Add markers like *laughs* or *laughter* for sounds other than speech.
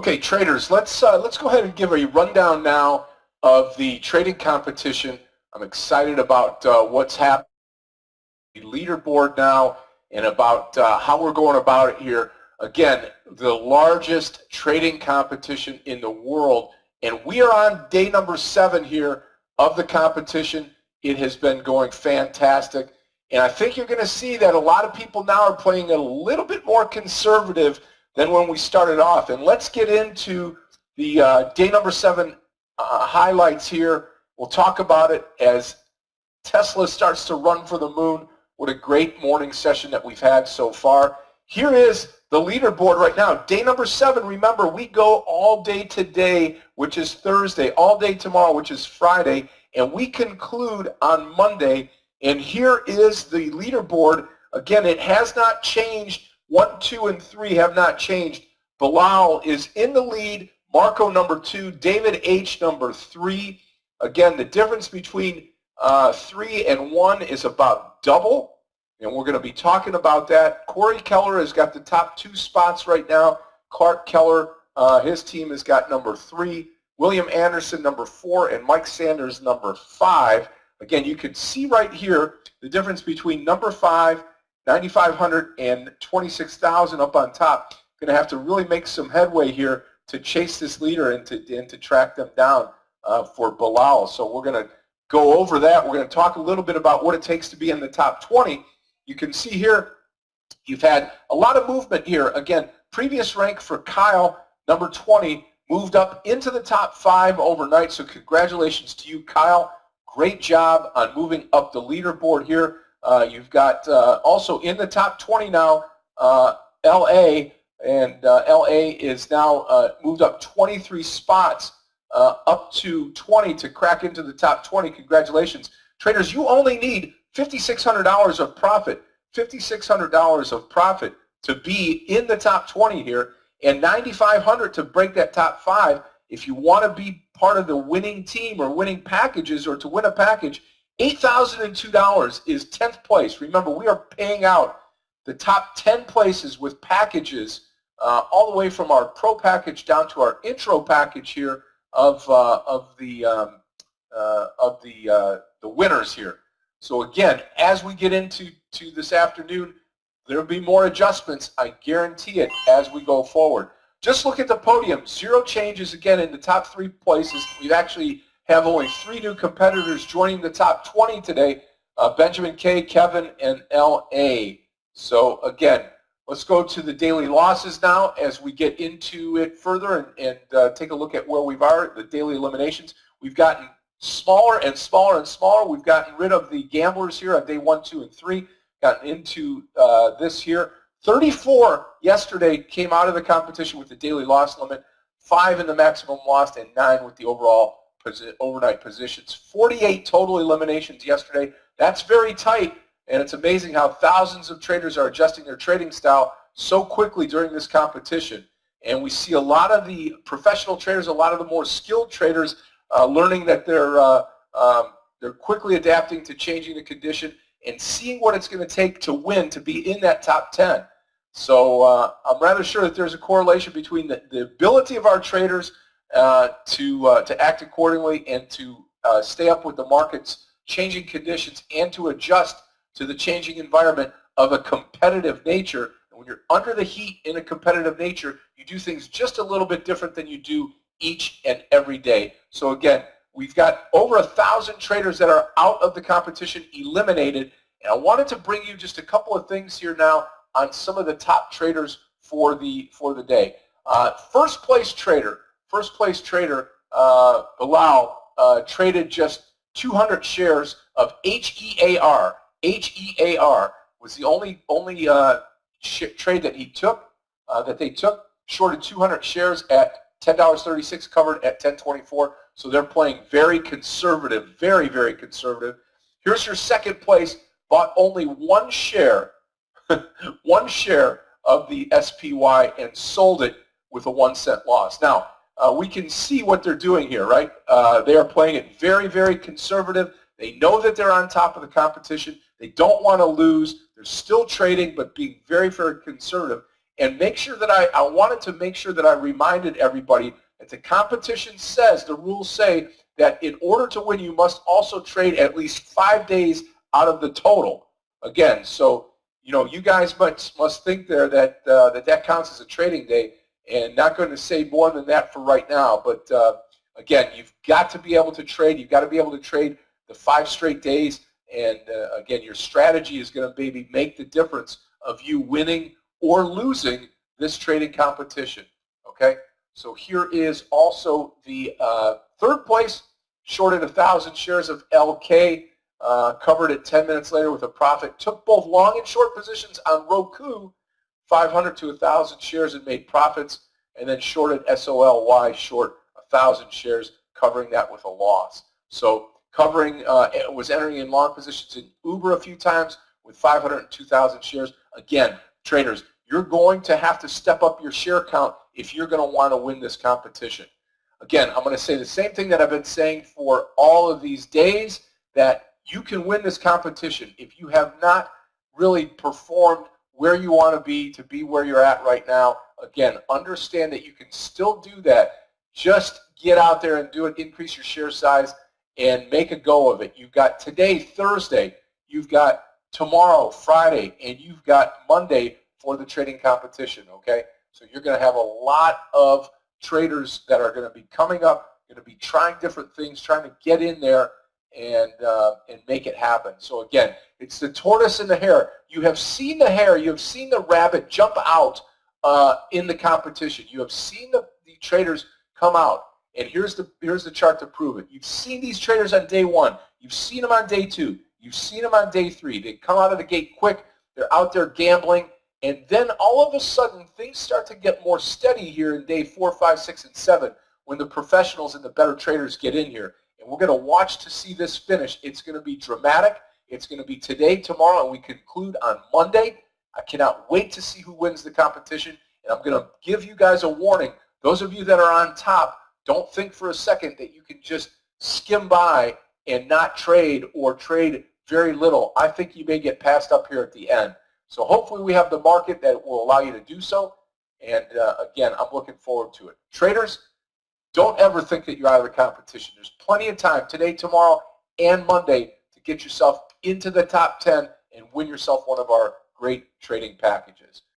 Okay, traders, let's uh, let's go ahead and give a rundown now of the trading competition. I'm excited about uh, what's happening. The leaderboard now and about uh, how we're going about it here. Again, the largest trading competition in the world, and we are on day number seven here of the competition. It has been going fantastic, and I think you're going to see that a lot of people now are playing a little bit more conservative than when we started off. And let's get into the uh, day number seven uh, highlights here. We'll talk about it as Tesla starts to run for the moon. What a great morning session that we've had so far. Here is the leaderboard right now. Day number seven, remember, we go all day today, which is Thursday, all day tomorrow, which is Friday, and we conclude on Monday. And here is the leaderboard. Again, it has not changed one, two, and three have not changed. Bilal is in the lead. Marco number two. David H number three. Again, the difference between uh, three and one is about double. And we're going to be talking about that. Corey Keller has got the top two spots right now. Clark Keller, uh, his team has got number three. William Anderson, number four, and Mike Sanders, number five. Again, you can see right here the difference between number five 9,500 and 26,000 up on top. Going to have to really make some headway here to chase this leader and to, and to track them down uh, for Bilal. So we're going to go over that. We're going to talk a little bit about what it takes to be in the top 20. You can see here you've had a lot of movement here. Again, previous rank for Kyle, number 20, moved up into the top five overnight. So congratulations to you, Kyle. Great job on moving up the leaderboard here. Uh, you've got uh, also in the top 20 now, uh, LA, and uh, LA is now uh, moved up 23 spots uh, up to 20 to crack into the top 20. Congratulations. Traders, you only need $5,600 of profit, $5,600 of profit to be in the top 20 here, and 9,500 to break that top five. If you want to be part of the winning team or winning packages or to win a package, $8,002 is 10th place. Remember, we are paying out the top 10 places with packages uh, all the way from our pro package down to our intro package here of, uh, of the, um, uh, of the, uh, the winners here. So again, as we get into to this afternoon, there will be more adjustments, I guarantee it, as we go forward. Just look at the podium. Zero changes again in the top three places. We've actually have only three new competitors joining the top 20 today, uh, Benjamin K, Kevin, and L.A. So again, let's go to the daily losses now as we get into it further and, and uh, take a look at where we are, the daily eliminations. We've gotten smaller and smaller and smaller. We've gotten rid of the gamblers here on day one, two, and three, gotten into uh, this here. 34 yesterday came out of the competition with the daily loss limit, five in the maximum loss, and nine with the overall overnight positions. 48 total eliminations yesterday. That's very tight, and it's amazing how thousands of traders are adjusting their trading style so quickly during this competition. And we see a lot of the professional traders, a lot of the more skilled traders uh, learning that they're, uh, um, they're quickly adapting to changing the condition and seeing what it's going to take to win to be in that top 10. So uh, I'm rather sure that there's a correlation between the, the ability of our traders to, uh, to act accordingly and to uh, stay up with the market's changing conditions and to adjust to the changing environment of a competitive nature. And when you're under the heat in a competitive nature, you do things just a little bit different than you do each and every day. So again, we've got over a thousand traders that are out of the competition eliminated. And I wanted to bring you just a couple of things here now on some of the top traders for the, for the day. Uh, first place trader, first place trader, uh, Bilal, uh, traded just 200 shares of HEAR. HEAR was the only only uh, trade that he took, uh, that they took, shorted 200 shares at $10.36, covered at 10.24. So they're playing very conservative, very, very conservative. Here's your second place, bought only one share, *laughs* one share of the SPY and sold it with a one cent loss. Now, uh, we can see what they're doing here, right? Uh, they are playing it very, very conservative. They know that they're on top of the competition. They don't want to lose. They're still trading, but being very, very conservative. And make sure that I, I wanted to make sure that I reminded everybody that the competition says, the rules say that in order to win, you must also trade at least five days out of the total. Again, so you know, you guys must must think there that uh, that that counts as a trading day, and not going to say more than that for right now. But uh, again, you've got to be able to trade. You've got to be able to trade the five straight days, and uh, again, your strategy is going to maybe make the difference of you winning or losing this trading competition. Okay, so here is also the uh, third place, shorted a thousand shares of LK. Uh, covered it 10 minutes later with a profit. Took both long and short positions on Roku, 500 to 1,000 shares and made profits, and then shorted SOLY short 1,000 shares, covering that with a loss. So covering uh, was entering in long positions in Uber a few times with 502,000 shares. Again, traders, you're going to have to step up your share count if you're going to want to win this competition. Again, I'm going to say the same thing that I've been saying for all of these days, that you can win this competition if you have not really performed where you want to be to be where you're at right now. Again, understand that you can still do that. Just get out there and do it, increase your share size, and make a go of it. You've got today, Thursday, you've got tomorrow, Friday, and you've got Monday for the trading competition, okay? So you're going to have a lot of traders that are going to be coming up, going to be trying different things, trying to get in there and uh, and make it happen. So again, it's the tortoise and the hare. You have seen the hare, you have seen the rabbit jump out uh, in the competition. You have seen the, the traders come out. And here's the here's the chart to prove it. You've seen these traders on day one. You've seen them on day two. You've seen them on day three. They come out of the gate quick. They're out there gambling. And then all of a sudden, things start to get more steady here in day four, five, six, and seven when the professionals and the better traders get in here. And we're going to watch to see this finish. It's going to be dramatic. It's going to be today, tomorrow, and we conclude on Monday. I cannot wait to see who wins the competition. And I'm going to give you guys a warning. Those of you that are on top, don't think for a second that you can just skim by and not trade or trade very little. I think you may get passed up here at the end. So hopefully we have the market that will allow you to do so. And uh, again, I'm looking forward to it. Traders, don't ever think that you're out of the competition. There's plenty of time today, tomorrow, and Monday to get yourself into the top 10 and win yourself one of our great trading packages.